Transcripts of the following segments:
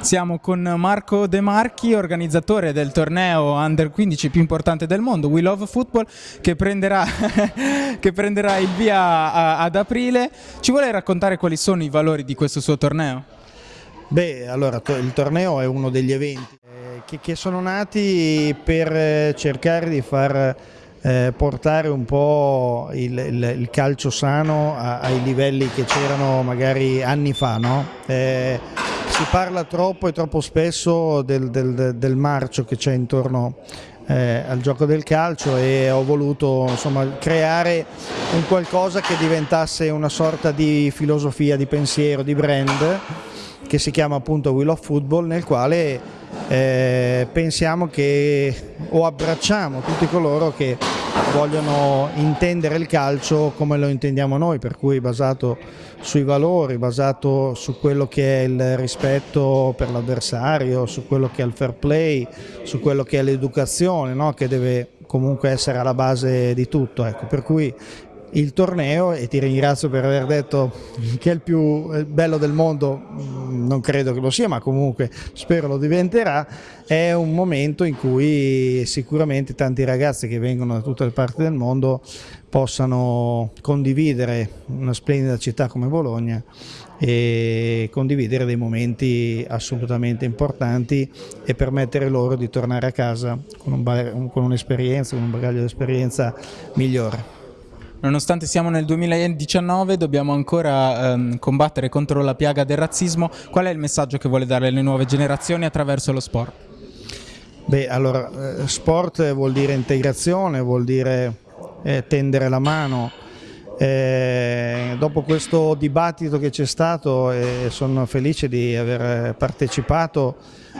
Siamo con Marco De Marchi, organizzatore del torneo Under 15 più importante del mondo, We Love Football, che prenderà, che prenderà il via ad aprile. Ci vuole raccontare quali sono i valori di questo suo torneo? Beh, allora il torneo è uno degli eventi eh, che, che, sono nati per eh, cercare di far eh, portare un po' il, il, il calcio sano a, ai livelli che c'erano magari anni fa, no? eh, si parla troppo e troppo spesso del, del, del marcio che c'è intorno eh, al gioco del calcio e ho voluto insomma, creare un qualcosa che diventasse una sorta di filosofia, di pensiero, di brand che si chiama appunto Will of Football nel quale eh, pensiamo che o abbracciamo tutti coloro che vogliono intendere il calcio come lo intendiamo noi, per cui basato sui valori, basato su quello che è il rispetto per l'avversario, su quello che è il fair play, su quello che è l'educazione, no? che deve comunque essere alla base di tutto. Ecco. Per cui il torneo e ti ringrazio per aver detto che è il più bello del mondo, non credo che lo sia ma comunque spero lo diventerà, è un momento in cui sicuramente tanti ragazzi che vengono da tutte le parti del mondo possano condividere una splendida città come Bologna e condividere dei momenti assolutamente importanti e permettere loro di tornare a casa con un'esperienza, con un bagaglio di esperienza migliore. Nonostante siamo nel 2019 dobbiamo ancora ehm, combattere contro la piaga del razzismo, qual è il messaggio che vuole dare alle nuove generazioni attraverso lo sport? Beh, allora, eh, sport vuol dire integrazione, vuol dire eh, tendere la mano. Eh, dopo questo dibattito che c'è stato e eh, sono felice di aver partecipato,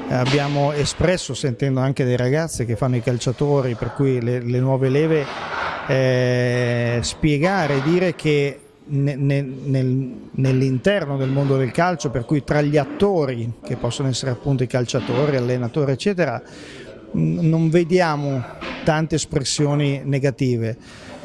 abbiamo espresso, sentendo anche dei ragazzi che fanno i calciatori, per cui le, le nuove leve eh, spiegare, dire che nell'interno del mondo del calcio, per cui tra gli attori, che possono essere appunto i calciatori, allenatori, eccetera, non vediamo tante espressioni negative.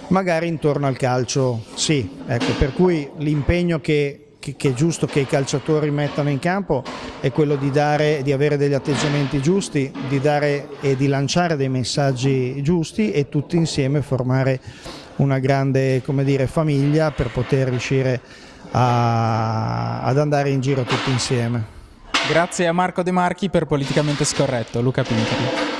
Magari intorno al calcio sì, ecco, per cui l'impegno che che, che, è giusto che i calciatori mettano in campo è quello di, dare, di avere degli atteggiamenti giusti, di dare e di lanciare dei messaggi giusti e tutti insieme formare una grande dire, famiglia per poter riuscire a, ad andare in giro tutti insieme. Grazie a Marco De Marchi per Politicamente Scorretto. Luca Pinterli.